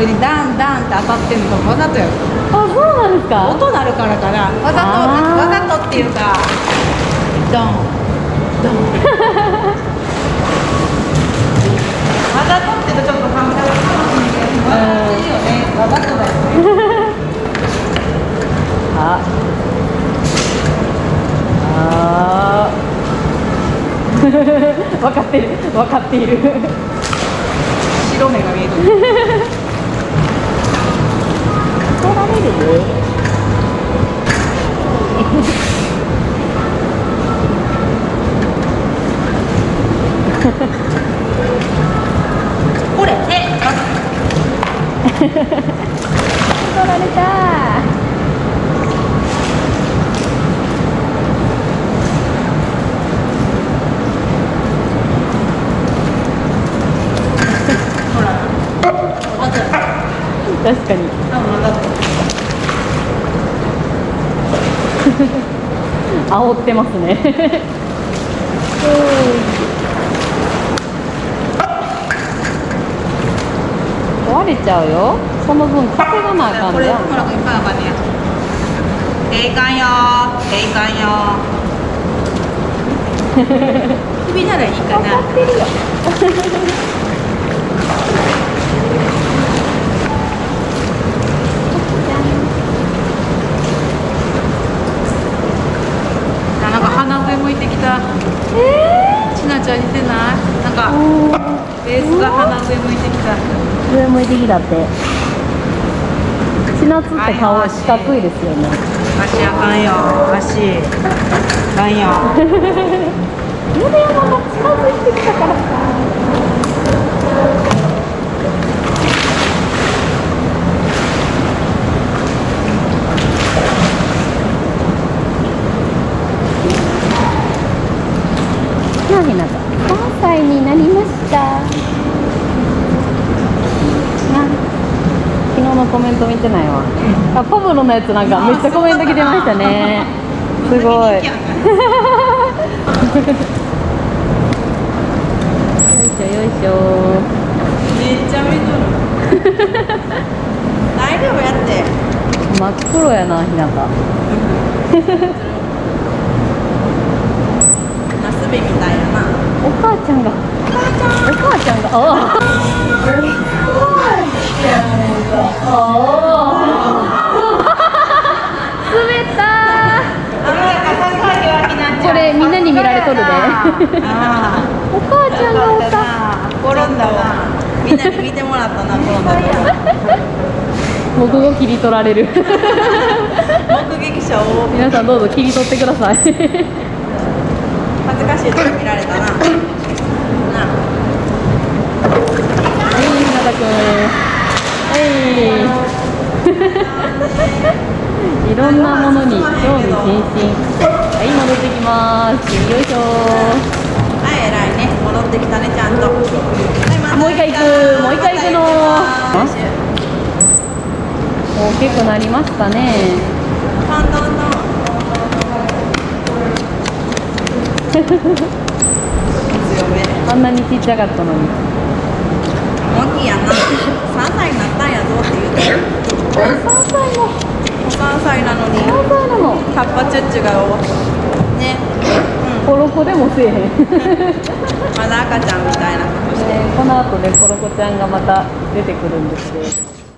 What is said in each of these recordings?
ころにダンダンって当たってんのわざとやろ。あそうなんですか？音鳴るからかな。わざとわざとっていうかドン。ドン。わざとってとちょっと反対かもしいけどわざとだよね。あ。あー。分かってる。分かっている。白目が見える怒られる。ね これ。え怒られた。ほ ら確かに多分わざと 煽ってますね。壊れちゃうよ。その分稼がなあかんじゃん。これほらいっぱいあかんねやえいかんよえいかんよ 首ならいいかな分かってるよあなんか鼻上向いてきた。えちなちゃん似てない？なんかベー。スが鼻上向いてきた。上向いてきたって。千夏って顔四角いですよね。足あかんよ。足。あかんよ。夢山が近づいてきたからさなひなた3歳になりましたな昨日のコメント見てないわ。あパブロのやつなんかめっちゃコメント来てましたね。すごい。よいしょよいしょ。めっちゃ見とる。大丈夫やって。真っ黒やなひなたナスビみたいやな。お母ちゃんが。お母ちゃん。が。あ滑ったこれみんなに見られとるであお母ちゃんがおったあ転んだわみんなに見てもらったな転んだ僕が切り取られる目撃者を皆さんどうぞ切り取ってください恥ずかしいとこ見られたななはい、ひなたくん。い。いろんなものに興味津々。はい、戻ってきます。よいしょ。はい偉いね戻ってきたねちゃんと、はいもう一回行くもう一回行くの大きくなりましたね。トントントン強めあんなにちっちゃかったのに。大きいやな3歳になったんやぞって言うて3歳も。3歳なのに3歳なの。カッパチュッチュがねコロコでもせえへん。ね、まだ赤ちゃんみたいなこの後ね、コロコちゃんがまた出てくるんですよ。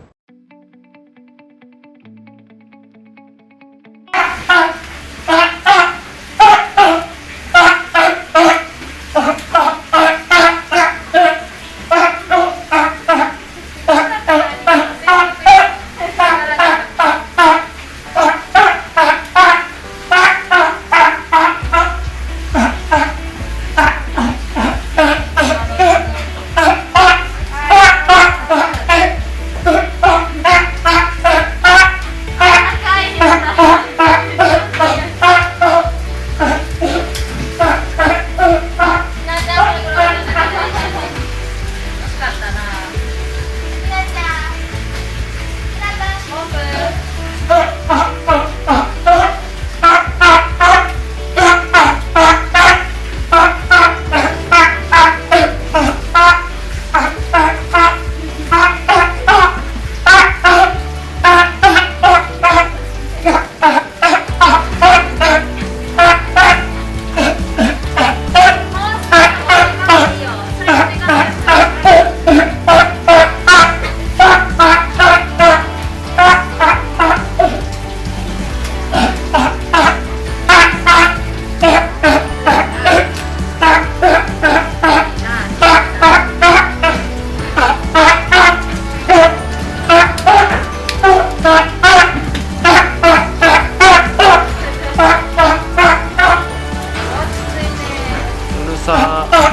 さ